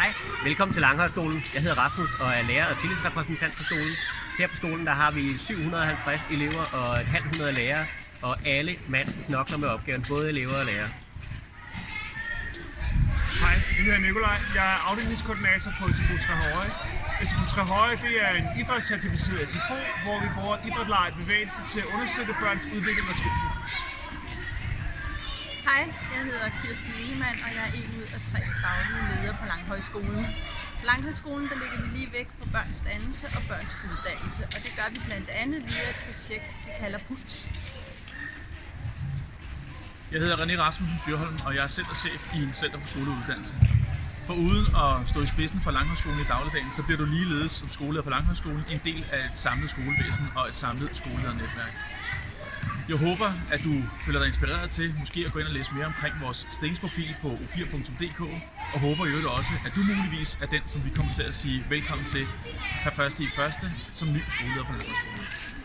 Hej, velkommen til Langhøjskolen. Jeg hedder Rasmus og er lærer og tillidsrepræsentant på skolen. Her på skolen der har vi 750 elever og et halvt hundrede lærere, og alle mand knokler med opgaven, både elever og lærere. Hej, jeg hedder Nikolaj. Jeg er afdelingskoordinator på SFO Trehøje. SFO Trehøje det er en idrætscertificeret SFO, hvor vi bruger idræt, leg bevægelse til at understøtte børns udvikling og trivsel. Hej, jeg hedder Kirsten Ingemann, og jeg er en ud af tre faglige ledere på Langhøjskolen. På Langhøjskolen der ligger vi lige væk på børns dannelse og børns uddannelse, og det gør vi blandt andet via et projekt, vi kalder PULS. Jeg hedder René Rasmussen Fyrholm, og jeg er centerchef i Center for Skoleuddannelse. For uden at stå i spidsen for Langhøjskolen i dagligdagen, så bliver du ligeledes som skoleleder på Langhøjskolen en del af et samlet skolevæsen og et samlet skoleledernetværk. Jeg håber, at du føler dig inspireret til måske at gå ind og læse mere omkring vores stillingsprofil på u4.dk, og håber i øvrigt også, at du muligvis er den, som vi kommer til at sige velkommen til her første i første som ny skoleleder på Landbrugsskolen.